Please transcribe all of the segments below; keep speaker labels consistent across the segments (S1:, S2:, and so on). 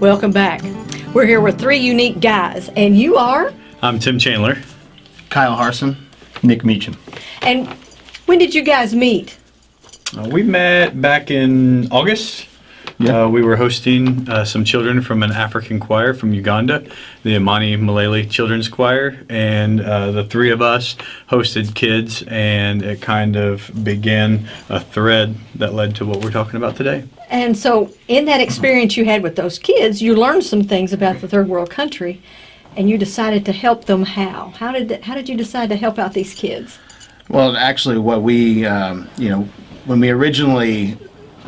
S1: Welcome back. We're here with three unique guys, and you are?
S2: I'm Tim Chandler.
S3: Kyle Harson.
S4: Nick Meacham.
S1: And when did you guys meet?
S2: Uh, we met back in August.
S4: Yeah.
S2: Uh, we were hosting uh, some children from an African choir from Uganda, the Imani Milele Children's Choir, and uh, the three of us hosted kids, and it kind of began a thread that led to what we're talking about today.
S1: And so, in that experience you had with those kids, you learned some things about the third world country, and you decided to help them. How? How did how did you decide to help out these kids?
S3: Well, actually, what we, um, you know, when we originally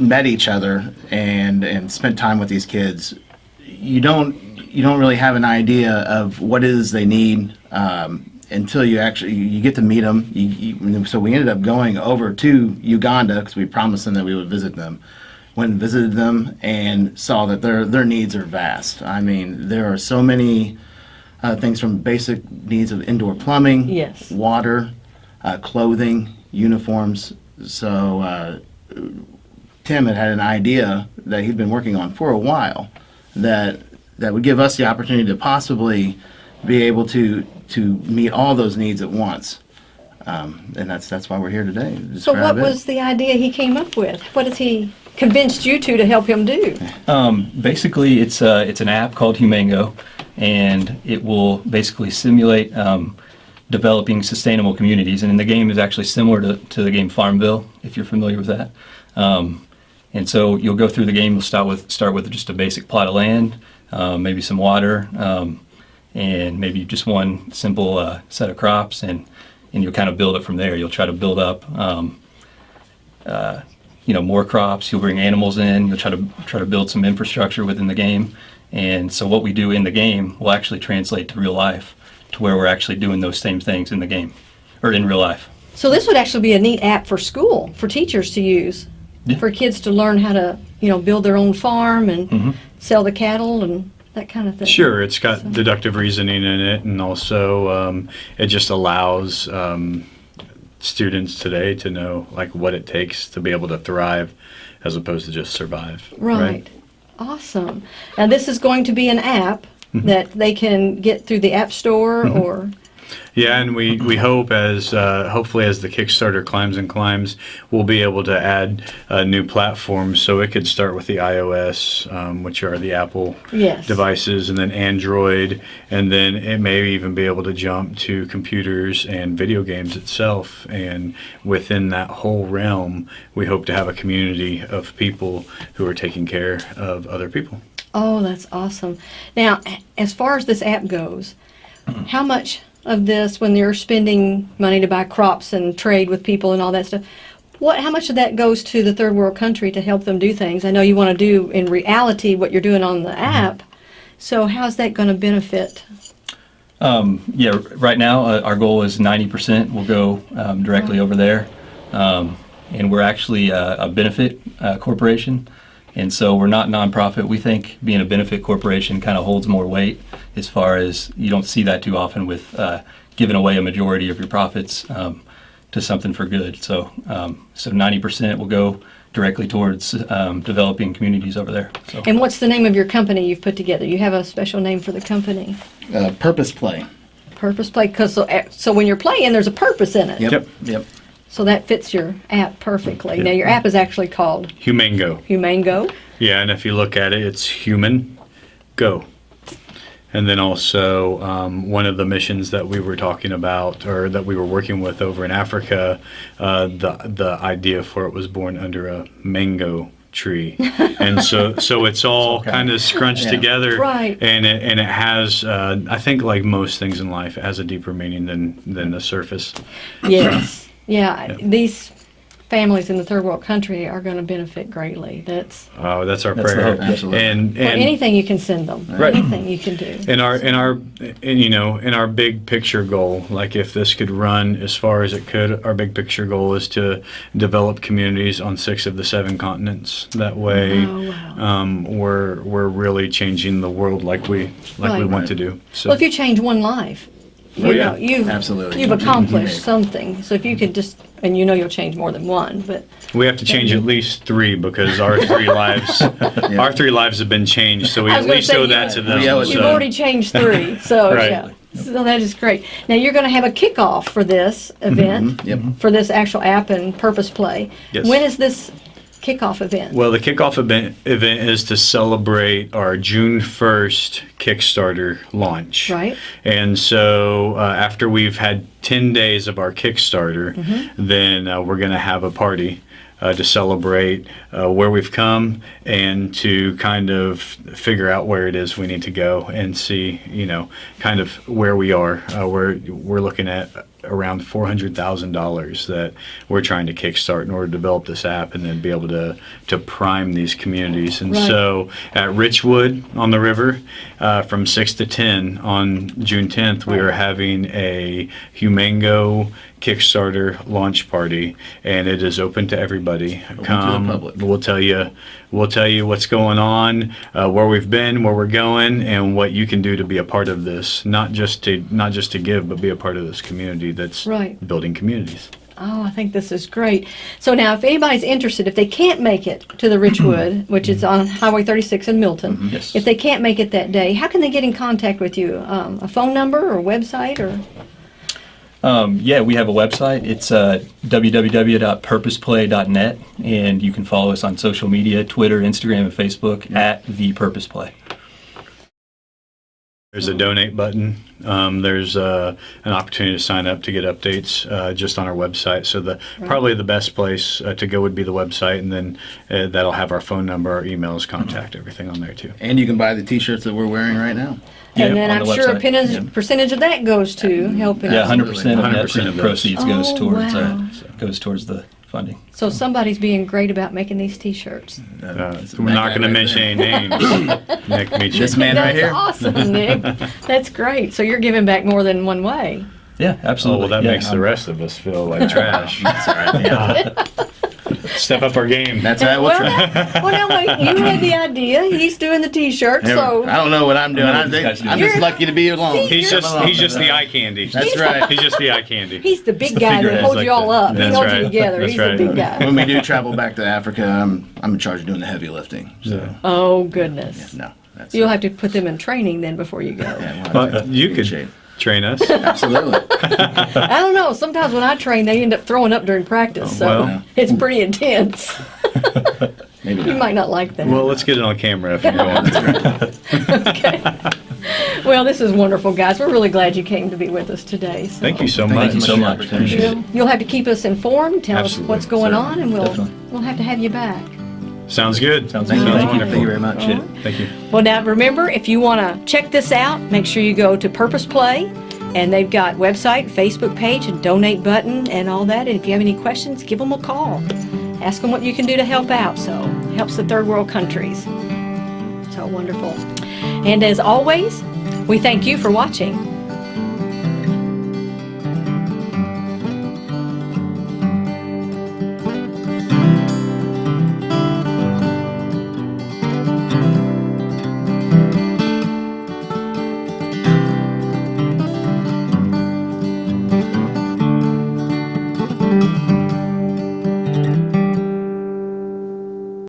S3: met each other and and spent time with these kids, you don't you don't really have an idea of what it is they need um, until you actually you get to meet them. You, you, so we ended up going over to Uganda because we promised them that we would visit them. Went and visited them and saw that their their needs are vast. I mean, there are so many uh, things from basic needs of indoor plumbing,
S1: Yes.
S3: water, uh, clothing, uniforms. So uh, Tim had had an idea that he'd been working on for a while that that would give us the opportunity to possibly be able to to meet all those needs at once. Um, and that's that's why we're here today. to
S1: So, what
S3: it.
S1: was the idea he came up with? What has he convinced you to to help him do?
S4: Um, basically, it's uh, it's an app called Humango, and it will basically simulate um, developing sustainable communities. And the game is actually similar to, to the game Farmville, if you're familiar with that. Um, and so you'll go through the game. You'll start with start with just a basic plot of land, um, maybe some water, um, and maybe just one simple uh, set of crops, and and you'll kind of build it from there. You'll try to build up. Um, uh, you know more crops. You'll bring animals in. You'll try to try to build some infrastructure within the game. And so what we do in the game will actually translate to real life, to where we're actually doing those same things in the game, or in real life.
S1: So, this would actually be a neat app for school for teachers to use,
S4: Yeah.
S1: for kids to learn how to you know build their own farm and
S4: Mhm.
S1: sell the cattle and that kind of thing.
S2: Sure, it's got deductive reasoning in it, and also um, it just allows um, students today to know like what it takes to be able to thrive, as opposed to just survive.
S1: Right. Awesome. Now this is going to be an app
S2: Mm-hmm.
S1: that they can get through the App Store or
S2: Yeah, and we, we hope as uh, hopefully as the Kickstarter climbs and climbs, we'll be able to add uh, new platforms. So it could start with the iOS, um, which are the Apple
S1: Yes.
S2: devices, and then Android, and then it may even be able to jump to computers and video games itself. And within that whole realm, we hope to have a community of people who are taking care of other people.
S1: Oh, that's awesome. Now, as far as this app goes, how much of this when you're spending money to buy crops and trade with people and all that stuff, what how much of that goes to the third world country to help them do things? I know you want to do in reality what you're doing on the app. So how's that going to benefit?
S4: Um, yeah, right now uh, our goal is 90% will go um, directly over there. Um, and we're actually uh, a benefit uh, corporation. And so we're not nonprofit. We think being a benefit corporation kind of holds more weight as far as you don't see that too often with uh, giving away a majority of your profits um, to something for good. So, um, so 90% will go directly towards um, developing communities over there. So.
S1: And what's the name of your company you've put together? You have a special name for the company?
S3: uh, purpose play?
S1: Purpose play, because so, eh, so when you're playing, there's a purpose in it.
S3: Yep.
S2: Yep.
S3: Yep.
S1: So that fits your app perfectly. Now your app is actually called
S2: Humango.
S1: Humane Go.
S2: Yeah, and if you look at it, it's human go. And then also, um, one of the missions that we were talking about, or that we were working with over in Africa, uh, the the idea for it was born under a mango tree, and so so it's all
S4: okay.
S2: kind of scrunched
S3: Yeah.
S2: together,
S1: Right.
S2: And it, and it has, uh, I think, like most things in life, it has a deeper meaning than than the surface.
S1: Yes. Yeah. These families in the third world country are going to benefit greatly. That's
S2: Oh, that's our
S4: That's
S2: prayer.
S4: hope,
S3: absolutely.
S2: And
S1: or
S2: and
S1: anything you can send them.
S2: Right.
S1: Anything you can do.
S2: in our in our in, you know in our big picture goal like if this could run as far as it could our big picture goal is to develop communities on six of the seven continents that way
S1: Oh, wow.
S2: um, we're we're really changing the world like we like we
S1: Right.
S2: want to do so
S1: Well, if you change one life, you
S2: yeah.
S1: know, you've,
S3: Absolutely.
S1: you've
S3: You- you
S1: accomplished something. So if you could just, and you know you'll change more than one, but
S2: We have to change at least three because our three lives, our three lives have been changed. So we at least
S1: say,
S2: owe that to them.
S3: We owe it to
S1: you've
S2: so-
S1: already changed three. So
S2: Right.
S1: yeah, so that is great. Now you're going to have a kickoff for this mm-hmm. event, mm-hmm.
S3: Yep.
S1: for this actual app and Purpose Play.
S2: Yes.
S1: When is this kickoff event?
S2: Well, the kickoff event, event is to celebrate our June 1st Kickstarter launch.
S1: Right.
S2: And so uh, after we've had 10 days of our Kickstarter,
S1: Mm-hmm.
S2: then uh, we're going to have a party. Uh, to celebrate uh, where we've come and to kind of figure out where it is we need to go and see, you know, kind of where we are. Uh, we're we're looking at around four hundred thousand dollars that we're trying to kickstart in order to develop this app and then be able to to prime these communities. And
S1: Right.
S2: so at Richwood on the river, uh, from six to ten on June tenth, we are having a Humango Kickstarter launch party, and it is open to everybody.
S3: to the
S2: Come,
S3: public.
S2: we'll tell you, we'll tell you what's going on, uh, where we've been, where we're going, and what you can do to be a part of this. Not just to not just to give, but be a part of this community that's
S1: Right.
S2: building communities.
S1: Oh, I think this is great. So now, if anybody's interested, if they can't make it to the Richwood, which is on Highway 36 in Milton,
S4: Yes.
S1: if they can't make it that day, how can they get in contact with you? Um, a phone number or website or?
S4: Um, yeah, we have a website. It's uh, www.purposeplay.net, and you can follow us on social media Twitter, Instagram, and Facebook at The Purpose Play.
S2: There's a donate button. Um, there's uh, an opportunity to sign up to get updates uh, just on our website. So the probably the best place uh, to go would be the website, and then uh, that'll have our phone number, our emails, contact, everything on there too.
S3: And you can buy the T-shirts that we're wearing right now.
S4: Yeah,
S1: and then I'm
S4: the
S1: sure a
S4: website.
S1: percentage,
S4: Yeah.
S1: percentage of that goes to helping.
S4: Yeah, 100% of
S2: 100%
S4: that
S2: of those.
S4: proceeds goes
S1: Oh,
S4: towards
S1: wow.
S4: uh, goes towards the funding.
S1: So somebody's being great about making these T-shirts.
S2: Uh, we're not going to mention any names. Nick, Meacham.
S3: This man right
S1: That's
S3: here.
S1: awesome, Nick. That's great. So you're giving back more than one way.
S4: Yeah,
S2: Oh,
S4: absolutely.
S2: well, that
S4: Yeah,
S2: makes the
S4: um,
S2: rest of us feel like trash.
S3: That's all right. Yeah.
S2: Step up our game.
S3: That's all right. We'll
S1: well,
S3: try.
S1: now, well, now wait, you had the idea. He's doing the T-shirt, so
S3: I don't know what I'm doing.
S4: I
S3: think, I'm just lucky to be alone.
S2: He's
S3: Come
S2: just
S3: along.
S2: he's just the eye candy.
S3: That's right.
S2: He's just the eye candy.
S1: he's the big
S4: the
S1: guy that holds
S2: like
S1: you all
S2: the-
S1: up. He
S2: That's
S1: holds
S2: right.
S1: you together.
S2: That's
S1: he's
S2: right.
S1: the big guy.
S3: When we do travel back to Africa, I'm I'm in charge of doing the heavy lifting. So
S1: Oh goodness.
S3: no, that's
S1: You'll have to put them in training then before you go.
S3: yeah, we'll
S2: Well,
S3: to
S2: you
S3: get in
S2: could
S3: shape.
S2: Train us.
S3: absolutely.
S1: I don't know. Sometimes when I train, they end up throwing up during practice, so
S2: well.
S1: it's pretty intense.
S3: Maybe
S1: You might not like that.
S2: Well, let's get it on camera if you're going.
S1: okay. Well, this is wonderful, guys. We're really glad you came to be with us today. So.
S2: Thank you so much.
S3: Thank
S2: much.
S4: you so much.
S1: You'll, you'll have to keep us informed. Tell
S2: Absolutely.
S1: us what's going
S3: Certainly.
S1: on, and we'll
S4: Definitely.
S1: we'll have to have you back.
S2: Sounds good.
S4: Sounds
S3: Thank you.
S4: good.
S3: Thank you.
S2: wonderful.
S3: Thank you very much.
S4: Appreciate it.
S2: Thank you.
S1: Well, now remember, if you want to check this out, make sure you go to Purpose Play, and they've got website, Facebook page, and donate button, and all that. And if you have any questions, give them a call. Ask them what you can do to help out. So it helps the third world countries. So wonderful. And as always, we thank you for watching.